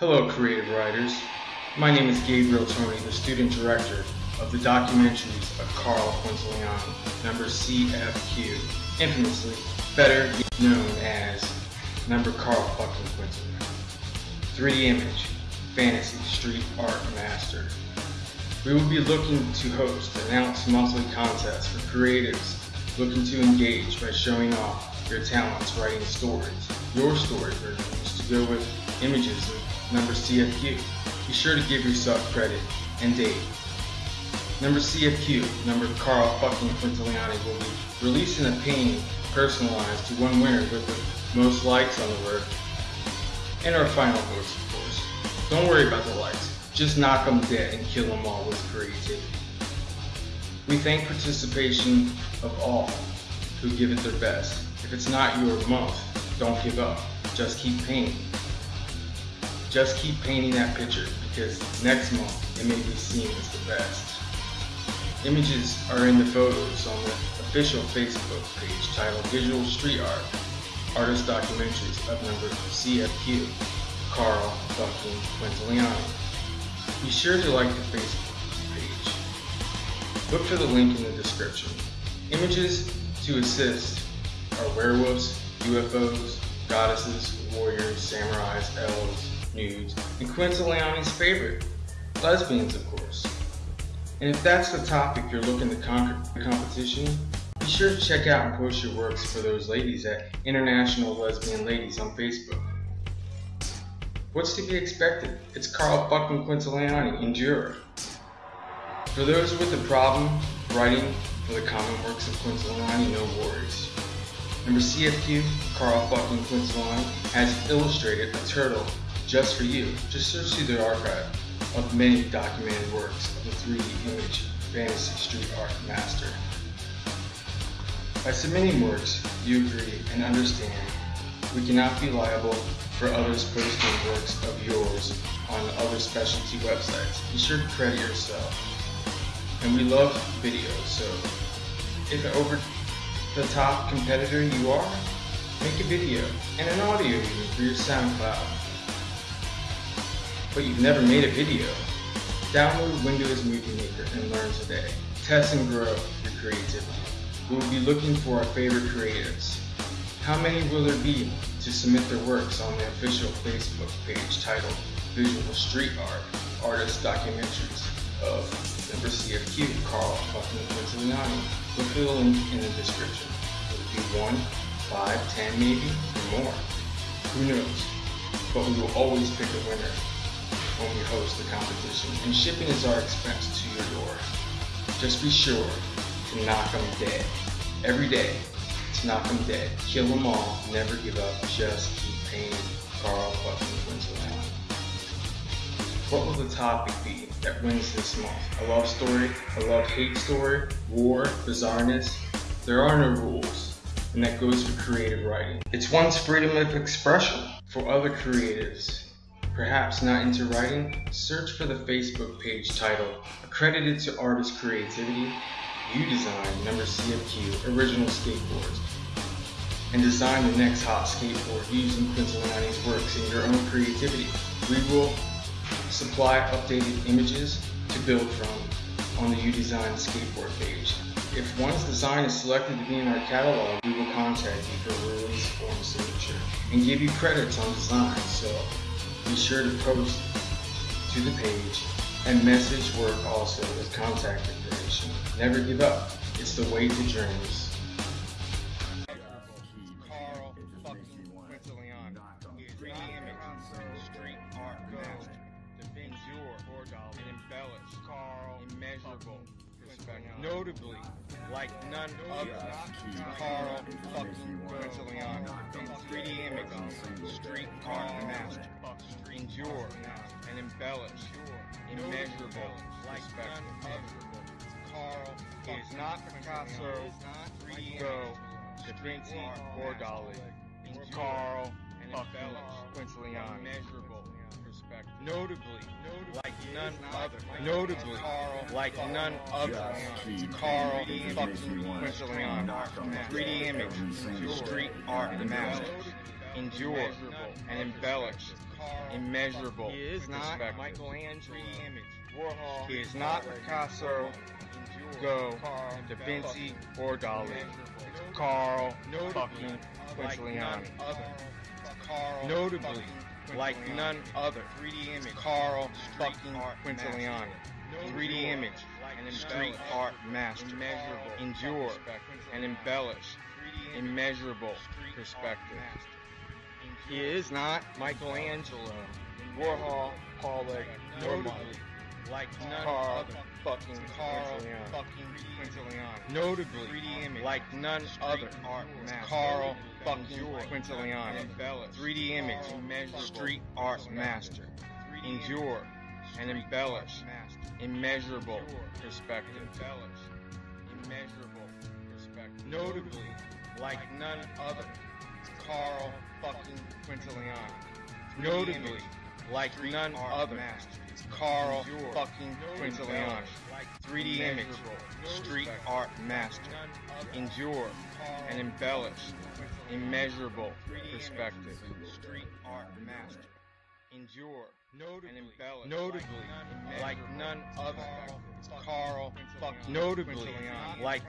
Hello, creative writers. My name is Gabriel Tony, the student director of the documentaries of Carl Quintiliano, number CFQ, infamously better known as number Carl fucking Quintiliano. 3D image, fantasy, street art master. We will be looking to host and announce monthly contests for creatives looking to engage by showing off your talents writing stories, your story versions to go with images of number CFQ. Be sure to give yourself credit and date. Number CFQ, number Carl fucking Quintiliani will be releasing a painting personalized to one winner with the most likes on the work and our final votes, of course. Don't worry about the likes. Just knock them dead and kill them all with creativity. We thank participation of all who give it their best. If it's not your month, don't give up. Just keep painting. Just keep painting that picture because next month it may be seen as the best. Images are in the photos on the official Facebook page titled Visual Street Art, Artist Documentaries of number CFQ, Carl fucking Quintiliano. Be sure to like the Facebook page. Look for the link in the description. Images to assist are werewolves, UFOs, goddesses, warriors, samurais, elves, nudes, and Quintiliani's favorite, lesbians of course. And if that's the topic you're looking to conquer the competition, be sure to check out and post your works for those ladies at International Lesbian Ladies on Facebook. What's to be expected? It's Carl fucking Quintiliani, endure. For those with a problem writing for the common works of Quintiliani, no worries. Number CFQ, Carl fucking Quintiliani, has illustrated a turtle just for you. Just search through the archive of many documented works of the 3D image fantasy street art master. By submitting works, you agree and understand we cannot be liable for others posting works of yours on other specialty websites. Be sure to credit yourself. And we love videos, so if over the top competitor you are, make a video and an audio even for your SoundCloud. But you've never made a video? Download Windows Movie Maker and learn today. Test and grow your creativity. We will be looking for our favorite creatives. How many will there be to submit their works on the official Facebook page titled Visual Street Art Artist Documentaries of number CFQ Carl fucking Quintiliani? For the link in the description. Will it be one, five, ten maybe, or more? Who knows? But we will always pick a winner when we host the competition, and shipping is our expense to your door. Just be sure to knock them dead. Every day, to knock them dead. Kill them all, never give up, just keep painting Carl fucking Quintiliano. What will the topic be that wins this month? A love story, a love-hate story, war, bizarreness? There are no rules, and that goes for creative writing. It's one's freedom of expression. For other creatives, perhaps not into writing, search for the Facebook page titled Accredited to Artist Creativity, you design number CFQ original skateboards and design the next hot skateboard using Quintiliani's works in your own creativity. We will supply updated images to build from on the U Design skateboard page. If one's design is selected to be in our catalog, we will contact you for a release form signature and give you credits on design. So be sure to post to the page and message work also with contact information. Never give up. It's the way to dreams. Art master, endure, and embellish. Carl, immeasurable, perspective. Notably, like none other, Carl fucking Quintiliano. 3D images, street art master, endure, and embellish. Immeasurable, like none other. Carl is not Picasso, Gogh, Da Vinci, or Dali. Carl fucking Quintiliano. Notably, like none other. Notably, like none other. Carl fucking Quintiliano. 3D image, street art master. Endure and embellish. immeasurable, He is not. Michelangelo. 3D image, Warhol. He is not Picasso, Gogh, Da Vinci, or Dali. Carl fucking Quintiliano. Carl Notably, like none other. 3D image, Carl fucking art Quintiliano. 3D image. and street art master. Immeasurable. Endure. And embellish immeasurable perspective. He is not Michelangelo, Warhol, Pollock, nor Notably, like none Carl other. fucking Carl fucking Quintiliano. Notably, 3D image, like none other, art. Carl fucking Quintiliano. 3D image, street art master. Endure and embellish immeasurable perspective. embellish immeasurable perspective. Notably, like none other, Carl fucking Quintiliano. Notably, like none other, master. Carl Endure fucking and Quintiliano. embellish 3D image, street art master. Endure and embellish immeasurable perspective. street art master. Endure Notably, and embellish notably, like none other, Carl Carl fucking fucking Notably, like